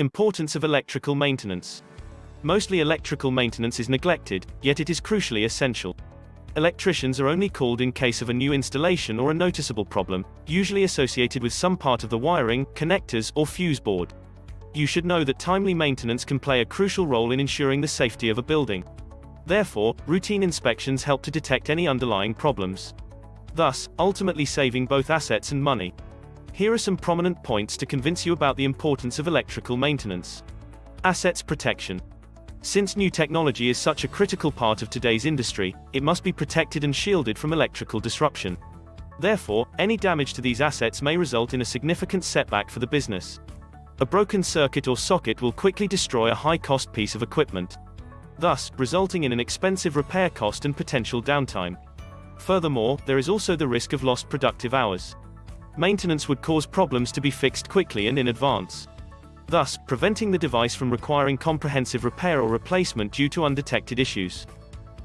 Importance of electrical maintenance. Mostly electrical maintenance is neglected, yet it is crucially essential. Electricians are only called in case of a new installation or a noticeable problem, usually associated with some part of the wiring, connectors, or fuse board. You should know that timely maintenance can play a crucial role in ensuring the safety of a building. Therefore, routine inspections help to detect any underlying problems. Thus, ultimately saving both assets and money. Here are some prominent points to convince you about the importance of electrical maintenance. Assets protection. Since new technology is such a critical part of today's industry, it must be protected and shielded from electrical disruption. Therefore, any damage to these assets may result in a significant setback for the business. A broken circuit or socket will quickly destroy a high-cost piece of equipment, thus, resulting in an expensive repair cost and potential downtime. Furthermore, there is also the risk of lost productive hours. Maintenance would cause problems to be fixed quickly and in advance thus, preventing the device from requiring comprehensive repair or replacement due to undetected issues.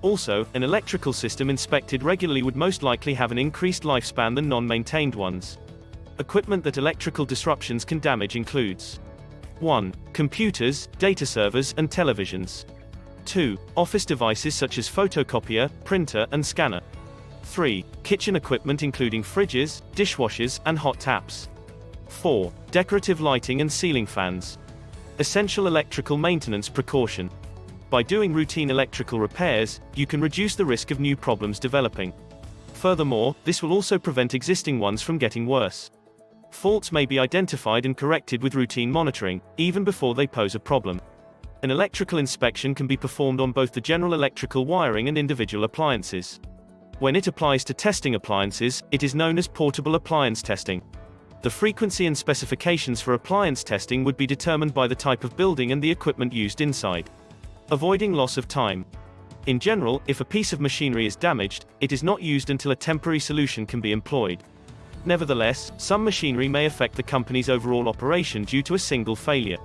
Also, an electrical system inspected regularly would most likely have an increased lifespan than non-maintained ones. Equipment that electrical disruptions can damage includes 1. Computers, data servers, and televisions. 2. Office devices such as photocopier, printer, and scanner. 3. Kitchen equipment including fridges, dishwashers, and hot taps. 4. Decorative lighting and ceiling fans. Essential electrical maintenance precaution. By doing routine electrical repairs, you can reduce the risk of new problems developing. Furthermore, this will also prevent existing ones from getting worse. Faults may be identified and corrected with routine monitoring, even before they pose a problem. An electrical inspection can be performed on both the general electrical wiring and individual appliances. When it applies to testing appliances, it is known as portable appliance testing. The frequency and specifications for appliance testing would be determined by the type of building and the equipment used inside. Avoiding loss of time. In general, if a piece of machinery is damaged, it is not used until a temporary solution can be employed. Nevertheless, some machinery may affect the company's overall operation due to a single failure.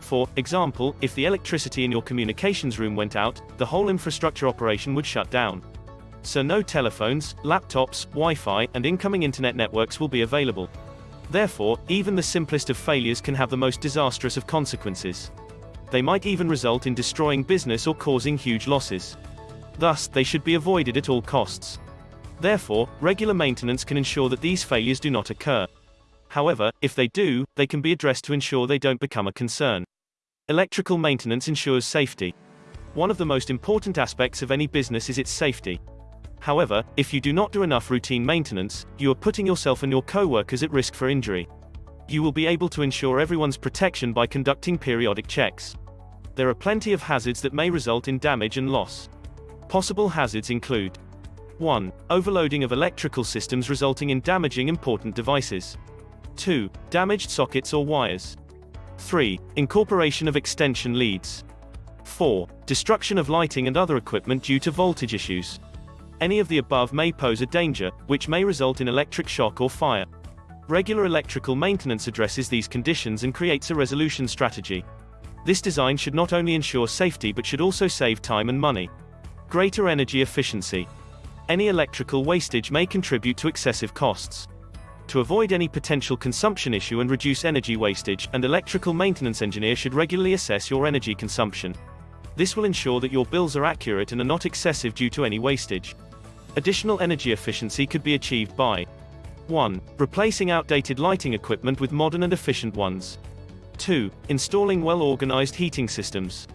For example, if the electricity in your communications room went out, the whole infrastructure operation would shut down. So no telephones, laptops, Wi-Fi, and incoming internet networks will be available. Therefore, even the simplest of failures can have the most disastrous of consequences. They might even result in destroying business or causing huge losses. Thus, they should be avoided at all costs. Therefore, regular maintenance can ensure that these failures do not occur. However, if they do, they can be addressed to ensure they don't become a concern. Electrical maintenance ensures safety. One of the most important aspects of any business is its safety. However, if you do not do enough routine maintenance, you are putting yourself and your co-workers at risk for injury. You will be able to ensure everyone's protection by conducting periodic checks. There are plenty of hazards that may result in damage and loss. Possible hazards include 1. Overloading of electrical systems resulting in damaging important devices. 2. Damaged sockets or wires. 3. Incorporation of extension leads. 4. Destruction of lighting and other equipment due to voltage issues. Any of the above may pose a danger, which may result in electric shock or fire. Regular electrical maintenance addresses these conditions and creates a resolution strategy. This design should not only ensure safety but should also save time and money. Greater energy efficiency. Any electrical wastage may contribute to excessive costs. To avoid any potential consumption issue and reduce energy wastage, an electrical maintenance engineer should regularly assess your energy consumption. This will ensure that your bills are accurate and are not excessive due to any wastage. Additional energy efficiency could be achieved by 1. Replacing outdated lighting equipment with modern and efficient ones. 2. Installing well-organized heating systems.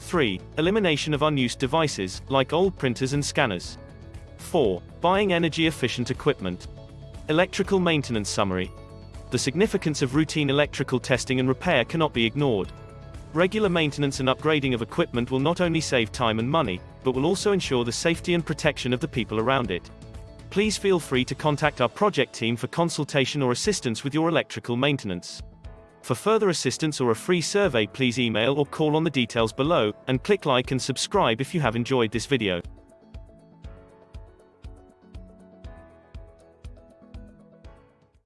3. Elimination of unused devices, like old printers and scanners. 4. Buying energy-efficient equipment. Electrical maintenance summary. The significance of routine electrical testing and repair cannot be ignored. Regular maintenance and upgrading of equipment will not only save time and money, but will also ensure the safety and protection of the people around it. Please feel free to contact our project team for consultation or assistance with your electrical maintenance. For further assistance or a free survey please email or call on the details below, and click like and subscribe if you have enjoyed this video.